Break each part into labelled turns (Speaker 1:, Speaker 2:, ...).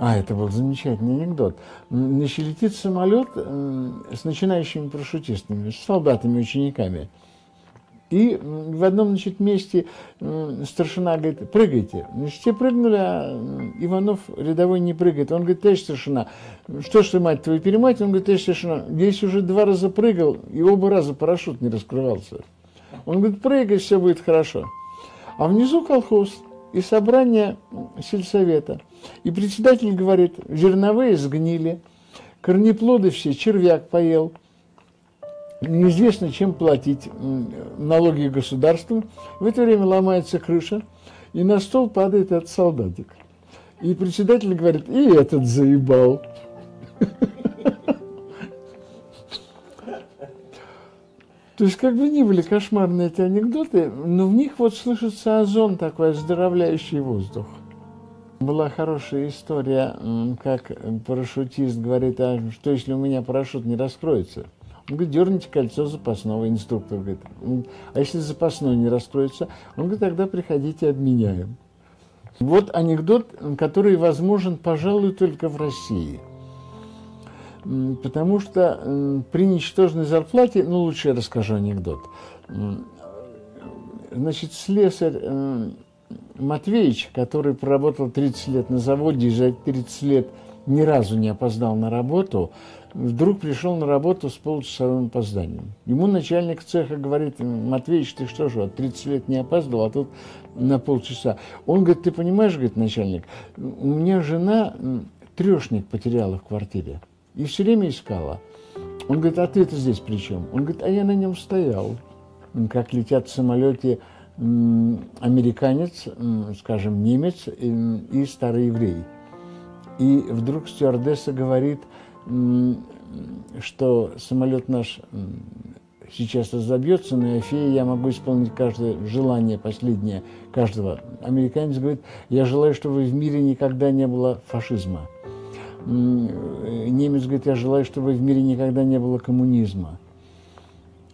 Speaker 1: А, это был замечательный анекдот. Значит, летит самолет с начинающими парашютистами, с солдатами-учениками. И в одном значит, месте старшина говорит, прыгайте. Значит, все прыгнули, а Иванов рядовой не прыгает. Он говорит, товарищ старшина, что ж ты, мать твою, перемать? Он говорит, товарищ старшина, здесь уже два раза прыгал, и оба раза парашют не раскрывался. Он говорит, прыгай, все будет хорошо. А внизу колхоз и собрание сельсовета. И председатель говорит, зерновые сгнили, корнеплоды все, червяк поел – неизвестно, чем платить налоги государству. В это время ломается крыша, и на стол падает этот солдатик. И председатель говорит, и этот заебал. То есть, как бы ни были кошмарные эти анекдоты, но в них вот слышится озон такой, оздоровляющий воздух. Была хорошая история, как парашютист говорит, а что если у меня парашют не раскроется? Он говорит, дерните кольцо запасного, инструктор говорит. А если запасной не раскроется, он говорит, тогда приходите, обменяем. Вот анекдот, который возможен, пожалуй, только в России. Потому что при ничтожной зарплате, ну, лучше я расскажу анекдот. Значит, слесарь Матвеевич, который проработал 30 лет на заводе и за 30 лет ни разу не опоздал на работу, вдруг пришел на работу с полчасовым опозданием. Ему начальник цеха говорит, Матвеич, ты что же, 30 лет не опаздывал, а тут на полчаса. Он говорит, ты понимаешь, говорит начальник, у меня жена трешник потеряла в квартире и все время искала. Он говорит, а ты-то здесь при чем? Он говорит, а я на нем стоял. Как летят в самолете американец, скажем, немец и старый еврей. И вдруг стюардесса говорит – что самолет наш сейчас разобьется, но фея я могу исполнить каждое желание последнее каждого. Американец говорит, я желаю, чтобы в мире никогда не было фашизма. Немец говорит, я желаю, чтобы в мире никогда не было коммунизма.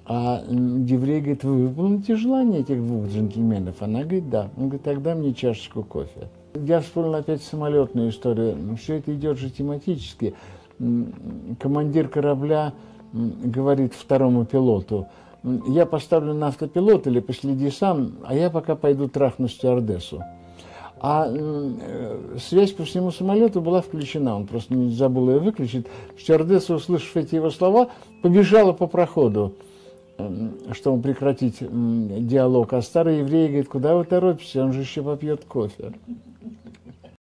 Speaker 1: А еврей говорит, вы выполните желание этих двух джентльменов? Она говорит, да. Он говорит, тогда мне чашечку кофе. Я вспомнил опять самолетную историю. Все это идет же тематически командир корабля говорит второму пилоту, я поставлю на автопилот или последи сам, а я пока пойду трахну стюардессу. А э, связь по всему самолету была включена, он просто не забыл ее выключить. Стюардесса, услышав эти его слова, побежала по проходу, чтобы прекратить диалог. А старый еврей говорит, куда вы торопитесь, он же еще попьет кофе.